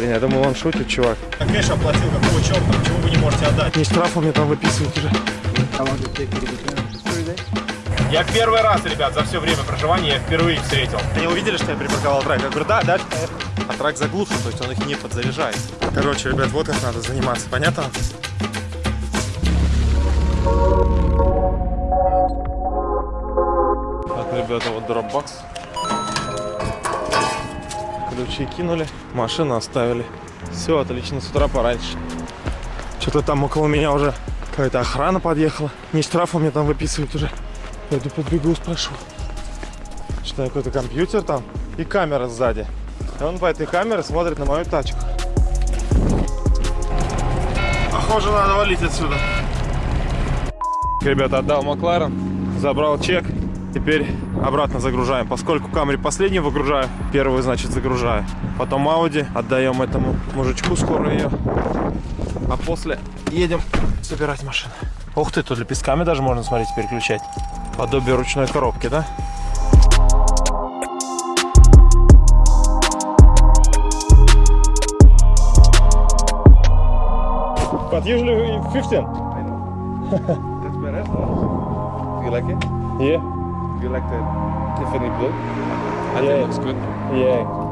Блин, я думал, он шутит, чувак. Кэш оплатил, какого черта? Почему вы не можете отдать? Не штрафы мне там выписывают уже. Я первый раз, ребят, за все время проживания я впервые их встретил. Они увидели, что я припарковал трак? Я говорю, да, поехали. А трак заглушен, то есть он их не подзаряжает. Короче, ребят, вот как надо заниматься, понятно? Так, ребята, вот дропбокс. Ключи кинули, машину оставили. Все, отлично, с утра пораньше. Что-то там около меня уже какая-то охрана подъехала. Не штрафы мне там выписывают уже. Пойду подбегу, спрошу. Что какой-то компьютер там и камера сзади. И он по этой камере смотрит на мою тачку. Похоже, надо валить отсюда. Ребята, отдал Макларен, забрал чек. Теперь обратно загружаем. Поскольку Камри последний выгружаю, первую, значит, загружаю. Потом Ауди отдаем этому мужичку скоро ее. А после едем собирать машину. Ух ты, тут лепестками даже можно, смотреть, переключать. Подобие ручной коробки, да? But usually 15. That's better. You like it? Yeah. You like the Tiffany blue? I Yeah. think it looks good. Yeah.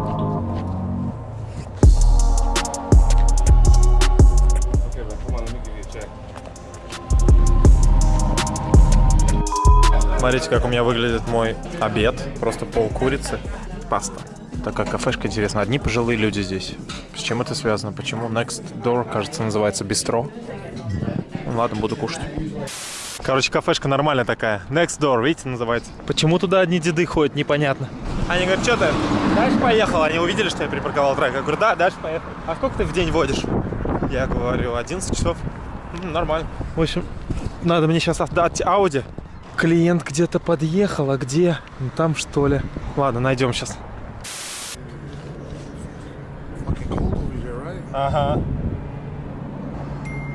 Смотрите, как у меня выглядит мой обед. Просто пол курицы, паста. Такая кафешка, интересно. Одни пожилые люди здесь. С чем это связано? Почему? Next Door, кажется, называется бистро. Ну ладно, буду кушать. Короче, кафешка нормальная такая. Next Door, видите, называется. Почему туда одни деды ходят, непонятно. Они говорят, что ты, дальше поехал? Они увидели, что я припарковал трек. Я говорю, да, дальше поехал. А сколько ты в день водишь? Я говорю, 11 часов. «М, Нормально. В общем, надо мне сейчас отдать Ауди. Клиент где-то подъехал, а где? Ну, там что ли? Ладно, найдем сейчас. Ага.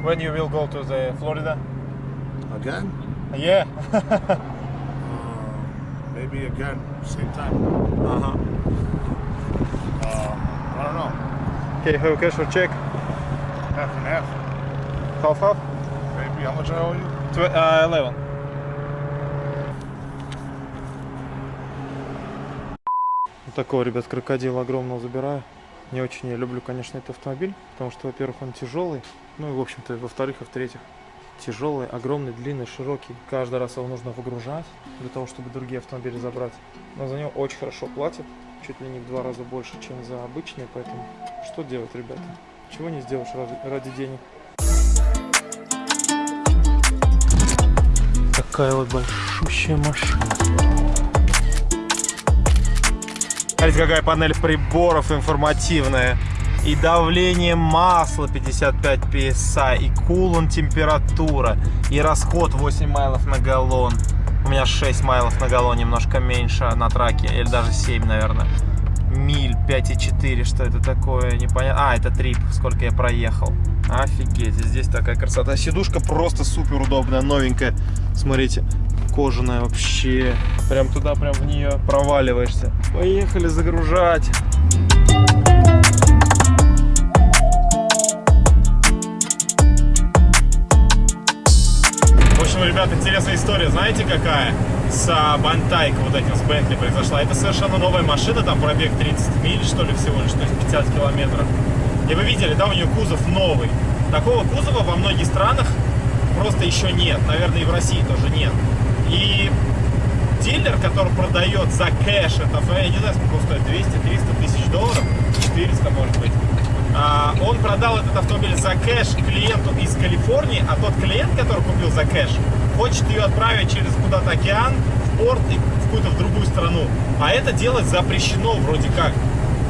When you will go to the Florida? Again? Yeah. Uh, maybe again, same time. ага. Uh, I don't know. Okay, have cash or check? Half and half. Half half? Maybe. How much I owe you? Tw uh, 11. Вот такого, ребят, крокодила огромного забираю. Не очень я люблю, конечно, этот автомобиль, потому что, во-первых, он тяжелый, ну и, в общем-то, во-вторых, и в-третьих, тяжелый, огромный, длинный, широкий. Каждый раз его нужно выгружать для того, чтобы другие автомобили забрать. Но за него очень хорошо платят, чуть ли не в два раза больше, чем за обычные, поэтому что делать, ребята? Чего не сделаешь ради, ради денег? Такая вот большущая машина. Смотрите, какая панель приборов информативная. И давление масла 55 PSI, и кулон температура, и расход 8 майлов на галлон. У меня 6 майлов на галлон, немножко меньше на траке, или даже 7, наверное. Миль 5,4, что это такое, непонятно. А, это трип, сколько я проехал. Офигеть, здесь такая красота. Сидушка просто супер удобная, новенькая. Смотрите, кожаная вообще. Прям туда, прям в нее проваливаешься. Поехали загружать. Общем, ребят, интересная история. Знаете, какая? С а, Бантайк вот этим, с Бентли произошла. Это совершенно новая машина, там пробег 30 миль, что ли, всего лишь, то есть 50 километров. И вы видели, да, у нее кузов новый. Такого кузова во многих странах просто еще нет. Наверное, и в России тоже нет. И дилер, который продает за кэш, это, я не знаю, сколько стоит, 200-300 тысяч долларов, 400, может быть. А, он продал этот автомобиль за кэш клиенту из Калифорнии, а тот клиент, который купил за кэш, хочет ее отправить через куда-то океан, в порт и в какую-то в другую страну. А это делать запрещено вроде как.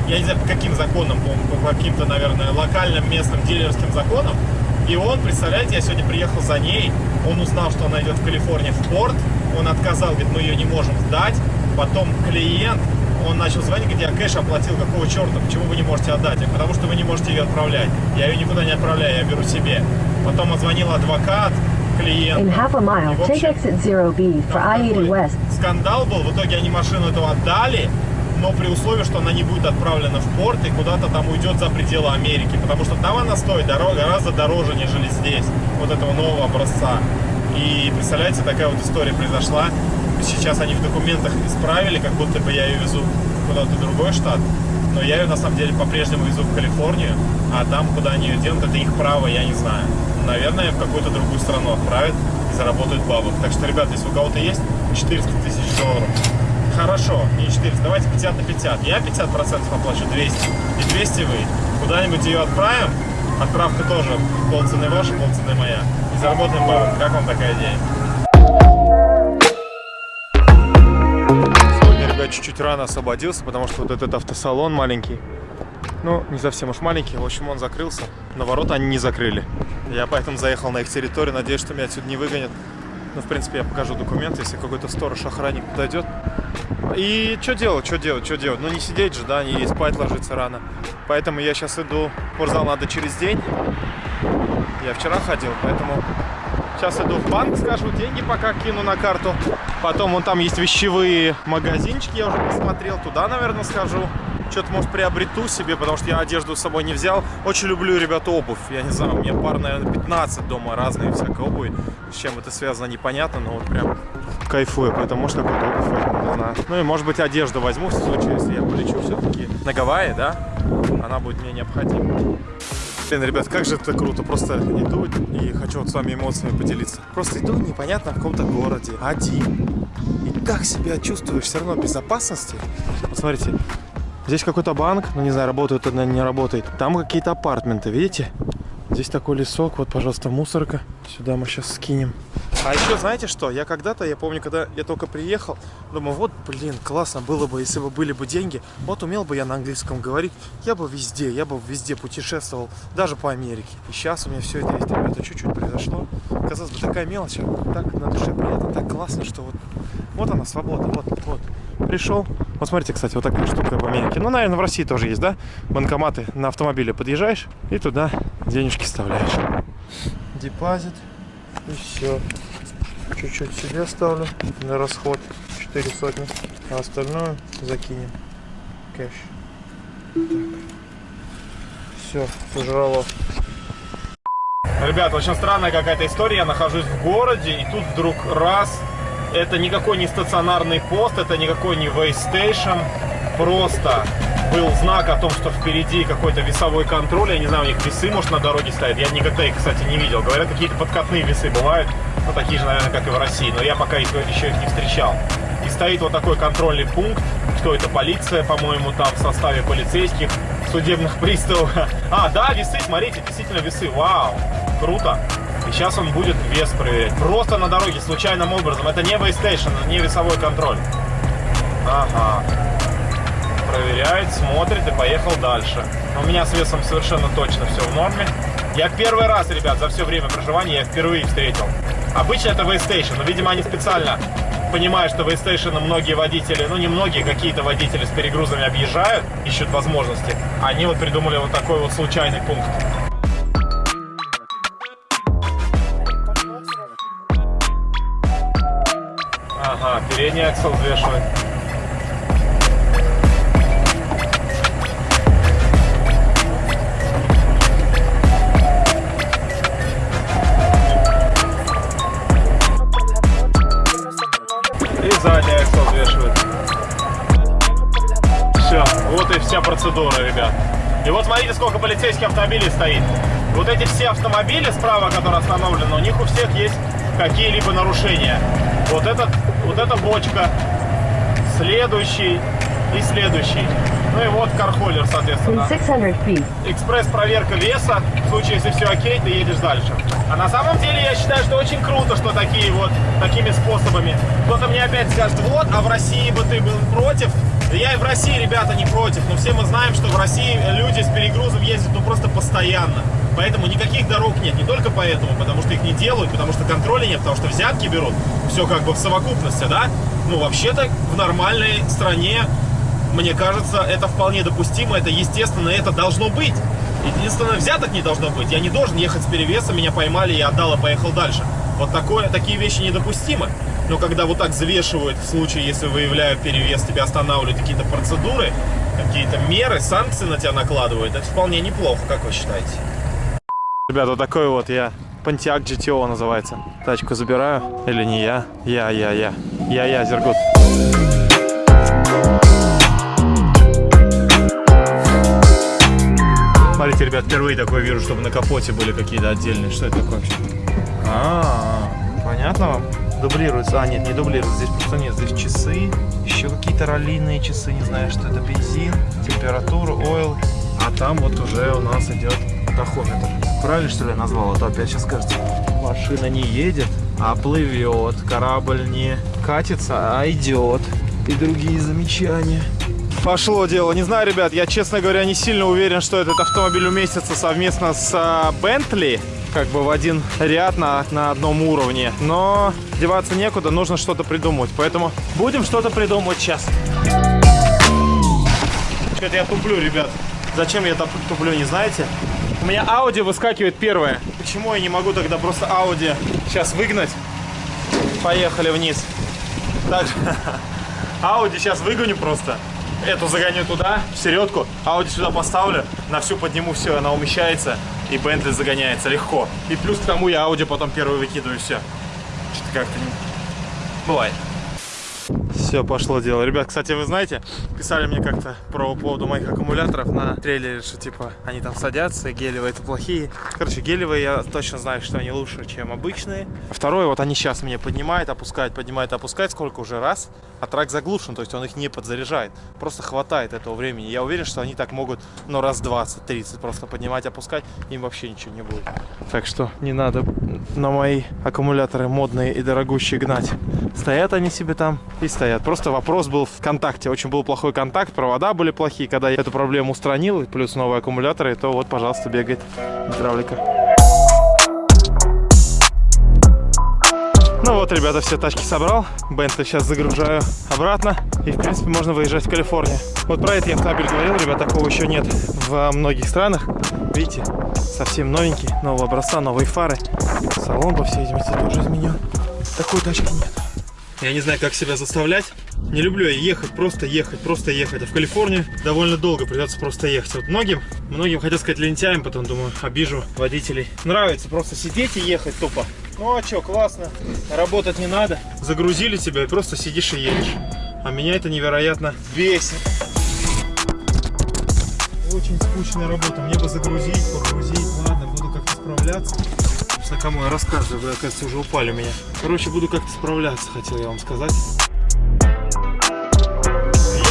Я не знаю, по каким законам, по, каким-то, наверное, локальным местным дилерским законам. И он, представляете, я сегодня приехал за ней, он узнал, что она идет в Калифорнии в порт, он отказал, говорит, мы ее не можем сдать. Потом клиент, он начал звонить, говорит, я кэш оплатил, какого черта, почему вы не можете отдать? Я, потому что вы не можете ее отправлять. Я ее никуда не отправляю, я беру себе. Потом отзвонил адвокат, клиент. In half a mile, take exit 0B for там I-80 такой West. Скандал был, в итоге они машину эту отдали, но при условии, что она не будет отправлена в порт и куда-то там уйдет за пределы Америки, потому что там она стоит гораздо дороже, нежели здесь, вот этого нового образца. И представляете, такая вот история произошла. Сейчас они в документах исправили, как будто бы я ее везу куда-то в другой штат. Но я ее на самом деле по-прежнему везу в Калифорнию, а там, куда они ее делают, это их право, я не знаю. Наверное, в какую-то другую страну отправят и заработают бабок. Так что, ребята, если у кого-то есть 400 тысяч долларов, хорошо, не 400, давайте 50 на 50. Я 50% оплачу 200, и 200 вы. Куда-нибудь ее отправим, отправка тоже полцены ваша, полцены моя. И заработаем бабок. Как вам такая идея? Ребят, чуть-чуть рано освободился, потому что вот этот автосалон маленький, ну, не совсем уж маленький, в общем, он закрылся, но ворота они не закрыли. Я поэтому заехал на их территорию, надеюсь, что меня отсюда не выгонят. Ну, в принципе, я покажу документы, если какой-то сторож, охранник подойдет. И что делать, что делать, что делать? Ну, не сидеть же, да, не спать ложиться рано. Поэтому я сейчас иду, в спортзал надо через день. Я вчера ходил, поэтому сейчас иду в банк, скажу, деньги пока кину на карту. Потом вон там есть вещевые магазинчики, я уже посмотрел, туда, наверное, схожу. Что-то, может, приобрету себе, потому что я одежду с собой не взял. Очень люблю, ребята, обувь. Я не знаю, у меня пар, наверное, 15 дома разные всякой обуви. С чем это связано, непонятно, но вот прям кайфую. Поэтому, может, какую-то обувь возьму, знаю. Ну и, может быть, одежду возьму в случае, если я полечу все-таки на Гавайи, да? Она будет мне необходима. Блин, ребят, как же это круто. Просто иду и хочу вот с вами эмоциями поделиться. Просто иду непонятно в каком-то городе, один. И так себя чувствуешь все равно безопасности. Вот смотрите, здесь какой-то банк, ну не знаю, работает это, не работает. Там какие-то апартменты, видите? Здесь такой лесок, вот, пожалуйста, мусорка. Сюда мы сейчас скинем. А еще, знаете что, я когда-то, я помню, когда я только приехал, думаю, вот, блин, классно было бы, если бы были бы деньги. Вот умел бы я на английском говорить, я бы везде, я бы везде путешествовал, даже по Америке. И сейчас у меня все это есть, ребята, чуть-чуть произошло. Казалось бы, такая мелочь, а так на душе приятно, так классно, что вот, вот она, свобода, вот, вот. Пришел, вот смотрите, кстати, вот такая штука в Америке. Ну, наверное, в России тоже есть, да? Банкоматы на автомобиле подъезжаешь и туда денежки вставляешь. Депозит. И все. Чуть-чуть себе оставлю на расход. 4 сотни. А остальное закинем. Кэш. Все, пожрало. Ребят, очень странная какая-то история. Я нахожусь в городе, и тут вдруг раз. Это никакой не стационарный пост, это никакой не weigh station. Просто был знак о том, что впереди какой-то весовой контроль. Я не знаю, у них весы, может, на дороге стоят. Я никогда их, кстати, не видел. Говорят, какие-то подкатные весы бывают. Ну, такие же, наверное, как и в России. Но я пока их, еще их не встречал. И стоит вот такой контрольный пункт. Что это? Полиция, по-моему, там в составе полицейских, судебных приставов. А, да, весы, смотрите, действительно весы. Вау, круто. И сейчас он будет вес проверять. Просто на дороге, случайным образом. Это не вейстейшн, не весовой контроль. Ага проверяет, смотрит и поехал дальше. У меня с весом совершенно точно все в норме. Я первый раз, ребят, за все время проживания я впервые встретил. Обычно это Waystation, но, видимо, они специально понимают, что Waystation многие водители, ну не многие, какие-то водители с перегрузами объезжают, ищут возможности. Они вот придумали вот такой вот случайный пункт. Ага, передний аксел взвешивает. Задний аксел взвешивает. Все, вот и вся процедура, ребят. И вот смотрите, сколько полицейских автомобилей стоит. Вот эти все автомобили справа, которые остановлены, у них у всех есть какие-либо нарушения. Вот, этот, вот эта бочка, следующий и следующий. Ну и вот кархоллер, соответственно. Экспресс-проверка веса. В случае, если все окей, ты едешь дальше. А на самом деле я считаю, что очень круто, что такие вот, такими способами. Кто-то мне опять скажет, вот, а в России бы ты был против. Я и в России, ребята, не против. Но все мы знаем, что в России люди с перегрузом ездят ну просто постоянно. Поэтому никаких дорог нет. Не только поэтому, потому что их не делают, потому что контроля нет, потому что взятки берут. Все как бы в совокупности, да? Ну, вообще-то в нормальной стране мне кажется, это вполне допустимо, это естественно, это должно быть. Единственное, взяток не должно быть. Я не должен ехать с перевесом, меня поймали, я отдал и поехал дальше. Вот такое, такие вещи недопустимы. Но когда вот так взвешивают в случае, если выявляют перевес, тебя останавливают какие-то процедуры, какие-то меры, санкции на тебя накладывают, это вполне неплохо, как вы считаете? Ребят, вот такой вот я Pontiac GTO называется. Тачку забираю. Или не я? Я, я, я. Я, я, Зергут. Смотрите, ребят, впервые такое вижу, чтобы на капоте были какие-то отдельные. Что это такое вообще? А, понятно вам? Дублируется. А, нет, не дублируется. Здесь просто нет. Здесь часы. Еще какие-то раллийные часы. Не знаю, что это. Бензин, температура, ойл. А там вот уже у нас идет тахометр. Правильно, что ли, я назвал? А то опять сейчас скажете, машина не едет, а плывет. Корабль не катится, а идет. И другие замечания. Пошло дело. Не знаю, ребят, я, честно говоря, не сильно уверен, что этот автомобиль уместится совместно с Бентли. Как бы в один ряд на, на одном уровне. Но деваться некуда, нужно что-то придумать. Поэтому будем что-то придумывать сейчас. Что-то я туплю, ребят. Зачем я туп- туплю, не знаете? У меня Audi выскакивает первое. Почему я не могу тогда просто Audi сейчас выгнать? Поехали вниз. Так, Audi сейчас выгоню просто. Эту загоню туда, в середку. Audi сюда поставлю. На всю подниму, все, она умещается. И Bentley загоняется легко. И плюс к тому я Audi потом первый выкидываю, все. Что-то как-то не... Бывает. Все, пошло дело. Ребят, кстати, вы знаете, писали мне как-то про поводу моих аккумуляторов на трейлере, что типа они там садятся, гелевые это плохие. Короче, гелевые я точно знаю, что они лучше, чем обычные. Второе, вот они сейчас мне поднимают, опускают, поднимают, опускают, сколько уже раз, а трак заглушен, то есть он их не подзаряжает. Просто хватает этого времени. Я уверен, что они так могут, ну, раз 20-30 просто поднимать, опускать, им вообще ничего не будет. Так что не надо на мои аккумуляторы модные и дорогущие гнать. Стоят они себе там и стоят. Просто вопрос был в контакте. Очень был плохой контакт, провода были плохие. Когда я эту проблему устранил, плюс новые аккумуляторы, то вот, пожалуйста, бегает гидравлика. Ну вот, ребята, все тачки собрал. Бентли сейчас загружаю обратно. И, в принципе, можно выезжать в Калифорнию. Вот про этот я автомобиль говорил, ребят, такого еще нет в многих странах. Видите, совсем новенький, нового образца, новые фары. Салон, по всей видимости, тоже изменен. Такой тачки нет. Я не знаю, как себя заставлять. Не люблю я ехать, просто ехать, просто ехать. А в Калифорнию довольно долго придется просто ехать. Вот многим, многим хотел сказать лентяем, потом думаю, обижу водителей. Нравится просто сидеть и ехать тупо. Ну а что, классно. Работать не надо. Загрузили тебя и просто сидишь и едешь. А меня это невероятно бесит. Очень скучная работа. Мне бы загрузить, погрузить. Ладно, буду как-то справляться. Собственно, кому я рассказываю, вы, оказывается, уже упали у меня. Короче, буду как-то справляться, хотел я вам сказать.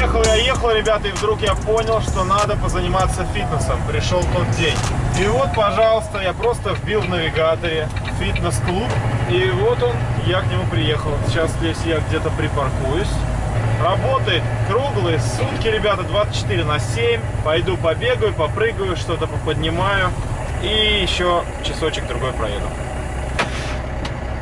Ехал я, ехал, ребята, и вдруг я понял, что надо позаниматься фитнесом. Пришел тот день. И вот, пожалуйста, я просто вбил в навигаторе фитнес-клуб. И вот он, я к нему приехал. Сейчас здесь я где-то припаркуюсь. Работает круглые сутки, ребята, 24 на 7. Пойду побегаю, попрыгаю, что-то поподнимаю. И еще часочек другой проеду.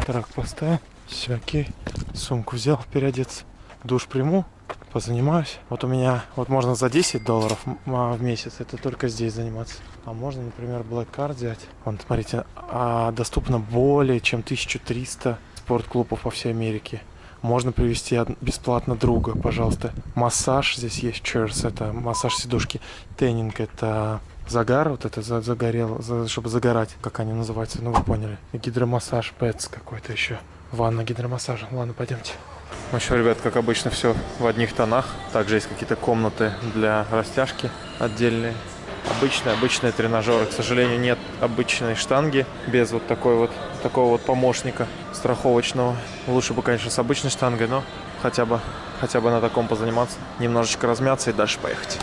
Трак поставил. Все, окей. Сумку взял, переодеться. Душ приму, позанимаюсь. Вот у меня, вот можно за 10 долларов а, в месяц, это только здесь заниматься. А можно, например, Black Card взять. Вон, смотрите, а, доступно более чем 1300 спортклубов по всей Америке. Можно привести бесплатно друга, пожалуйста. Массаж здесь есть, chairs, это массаж сидушки. Теннинг, это загар, вот это за- загорел, за- чтобы загорать, как они называются, ну вы поняли. И гидромассаж, пэтс какой-то еще. Ванна гидромассажа. Ладно, пойдемте. В общем, ребят, как обычно, все в одних тонах. Также есть какие-то комнаты для растяжки отдельные. Обычные, обычные тренажеры. К сожалению, нет обычной штанги без вот такой вот такого вот помощника страховочного. Лучше бы, конечно, с обычной штангой, но хотя бы, хотя бы на таком позаниматься. Немножечко размяться и дальше поехать.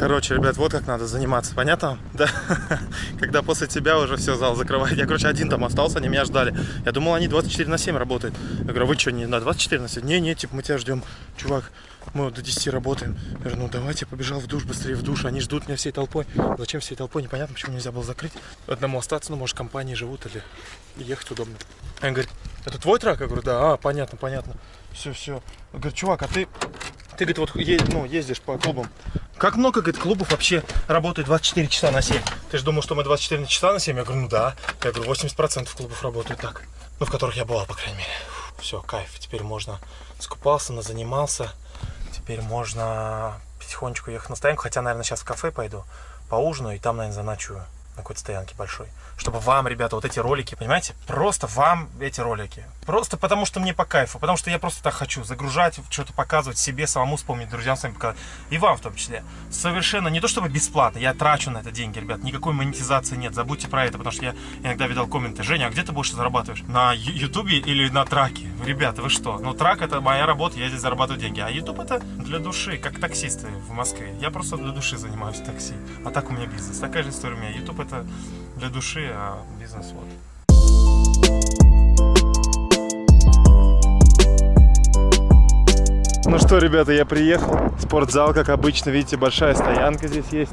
Короче, ребят, вот как надо заниматься, понятно? Да. Когда после тебя уже все, зал закрывает. Я, короче, один там остался, они меня ждали. Я думал, они 24 на 7 работают. Я говорю, вы что, не на 24 на 7? Не, не, типа, мы тебя ждем. Чувак, мы вот до 10 работаем. Я говорю, ну давайте, побежал в душ, быстрее в душ. Они ждут меня всей толпой. Зачем всей толпой? Непонятно, почему нельзя было закрыть. Одному остаться, ну, может, компании живут или ехать удобно. Он говорит, это твой трак? Я говорю, да, а, понятно, понятно. Все, все. Он говорит, чувак, а ты, ты, говорит, вот е- ну, ездишь по клубам. Как много, говорит, клубов вообще работает 24 часа на 7? Ты же думал, что мы 24 часа на 7? Я говорю, ну да. Я говорю, 80% клубов работают так. Ну, в которых я бывал, по крайней мере. Все, кайф. Теперь можно скупался, занимался. Теперь можно потихонечку ехать на стоянку. Хотя, наверное, сейчас в кафе пойду, поужинаю и там, наверное, заночую на какой-то стоянке большой. Чтобы вам, ребята, вот эти ролики, понимаете, просто вам эти ролики. Просто потому, что мне по кайфу, потому что я просто так хочу загружать, что-то показывать себе, самому вспомнить, друзьям своим показывать. И вам в том числе. Совершенно не то, чтобы бесплатно, я трачу на это деньги, ребят, никакой монетизации нет, забудьте про это, потому что я иногда видел комменты, Женя, а где ты больше зарабатываешь? На ютубе или на траке? Ребята, вы что? Ну, трак это моя работа, я здесь зарабатываю деньги, а ютуб это для души, как таксисты в Москве. Я просто для души занимаюсь такси, а так у меня бизнес. Такая же история у меня. Ютуб это для души, а бизнес вот. Ну что, ребята, я приехал. Спортзал, как обычно, видите, большая стоянка здесь есть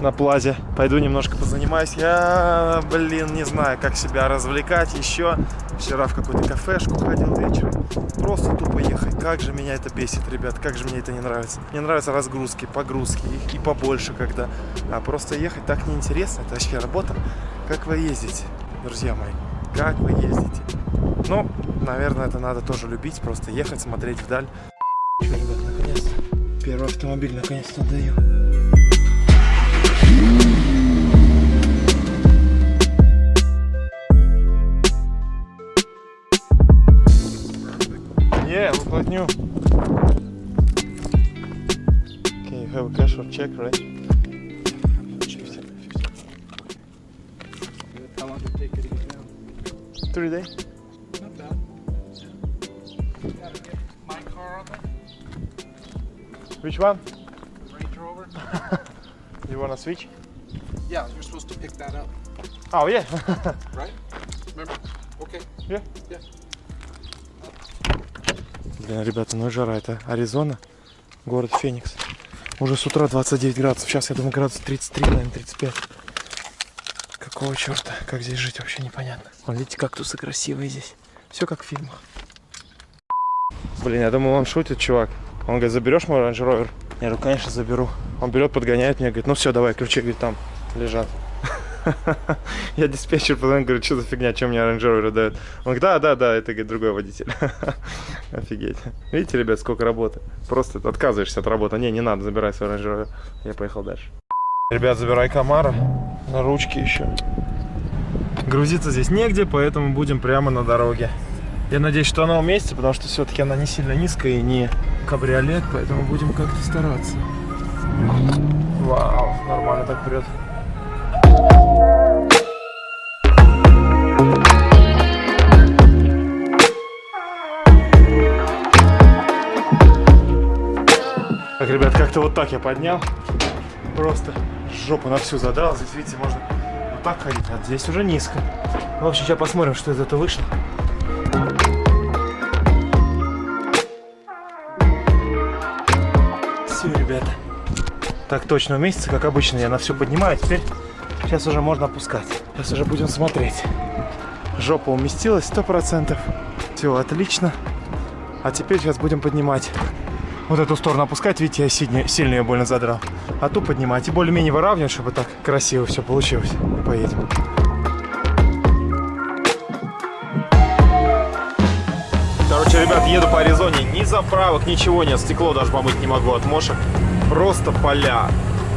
на плазе. Пойду немножко позанимаюсь. Я, блин, не знаю, как себя развлекать еще. Вчера в какую-то кафешку ходил вечером. Просто тупо ехать. Как же меня это бесит, ребят, как же мне это не нравится. Мне нравятся разгрузки, погрузки, их и побольше когда. А просто ехать так неинтересно. Это вообще работа. Как вы ездите, друзья мои? Как вы ездите? Ну, наверное, это надо тоже любить. Просто ехать, смотреть вдаль. Что, ребят, наконец-то. Первый автомобиль наконец-то даю. Yeah, look like new. Okay, you have a cash or check, right? How long did it take you to get down? Three days. Not bad. Gotta get my car on there, Which one? Range Rover. You wanna switch? Yeah, you're supposed to pick that up, Oh yeah. right? Remember? Okay. Yeah. Yeah. Блин, ребята, ну и жара. Это Аризона, город Феникс. Уже с утра 29 градусов. Сейчас, я думаю, градус 33, наверное, 35. Какого черта? Как здесь жить, вообще непонятно. Вон, видите, кактусы красивые здесь. Все как в фильмах. Блин, я думал, он шутит, чувак. Он говорит, заберешь мой Range Rover? Я говорю, конечно, заберу. Он берет, подгоняет меня, говорит, ну все, давай, ключи, говорит, там лежат. Я диспетчер позвонил, говорю, что за фигня, чем мне Rover дают? Он говорит, да, да, да, это говорит, другой водитель. Офигеть. Видите, ребят, сколько работы. Просто отказываешься от работы. Не, не надо, забирай свой Rover. Я поехал дальше. Ребят, забирай Камара на ручке еще. Грузиться здесь негде, поэтому будем прямо на дороге. Я надеюсь, что она уместится, потому что все-таки она не сильно низкая и не кабриолет, поэтому будем как-то стараться. Вау, нормально так прет. Так, ребят, как-то вот так я поднял. Просто жопу на всю задрал. Здесь, видите, можно вот так ходить, а здесь уже низко. В общем, сейчас посмотрим, что из этого вышло. Так точно уместится, как обычно. Я на все поднимаю. Теперь сейчас уже можно опускать. Сейчас уже будем смотреть. Жопа уместилась сто процентов. Все отлично. А теперь сейчас будем поднимать. Вот эту сторону опускать, видите, я сильно, сильно ее больно задрал. А ту поднимать и более-менее выравнивать, чтобы так красиво все получилось. И поедем. Короче, ребят, еду по Аризоне. Ни заправок, ничего нет. Стекло даже помыть не могу от мошек. Просто поля.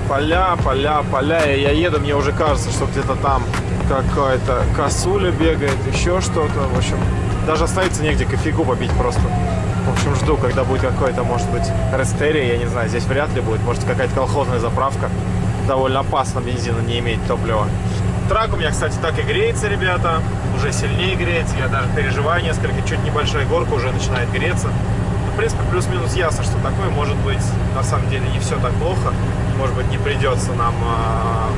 Поля, поля, поля. И я еду, мне уже кажется, что где-то там какая-то косуля бегает, еще что-то. В общем, даже остановиться негде, кофейку попить просто. В общем, жду, когда будет какой-то, может быть, рестерия, я не знаю, здесь вряд ли будет. Может, какая-то колхозная заправка. Довольно опасно бензина не иметь топлива. Трак у меня, кстати, так и греется, ребята. Уже сильнее греется. Я даже переживаю несколько. Чуть небольшая горка уже начинает греться. В принципе, плюс-минус ясно, что такое может быть на самом деле не все так плохо. Может быть, не придется нам а,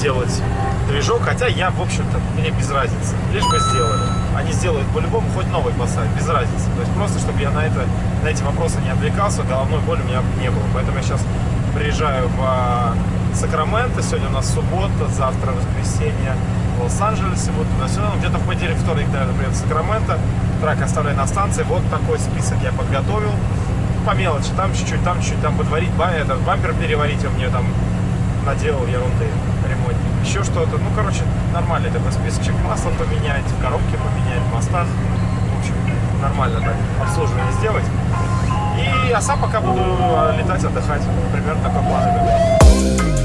делать движок. Хотя я, в общем-то, мне без разницы. Лишь бы сделали. Они сделают по-любому, хоть новый поставят, без разницы. То есть просто, чтобы я на, это, на эти вопросы не отвлекался, головной боли у меня не было. Поэтому я сейчас приезжаю в а, Сакраменто. Сегодня у нас суббота, завтра воскресенье в Лос-Анджелесе. Вот туда-сюда. Где-то в понедельник, вторник, наверное, приеду в Сакраменто. Трак оставляю на станции. Вот такой список я подготовил. По мелочи. Там чуть-чуть, там чуть-чуть, там подварить, ба- этот бампер переварить. Он мне там наделал ерунды ремонтник. Еще что-то. Ну, короче, нормальный такой списочек масла поменять, в коробке поменять, в мостах. В общем, нормально так обслуживание сделать. И, а сам пока буду летать, отдыхать. Примерно такой план.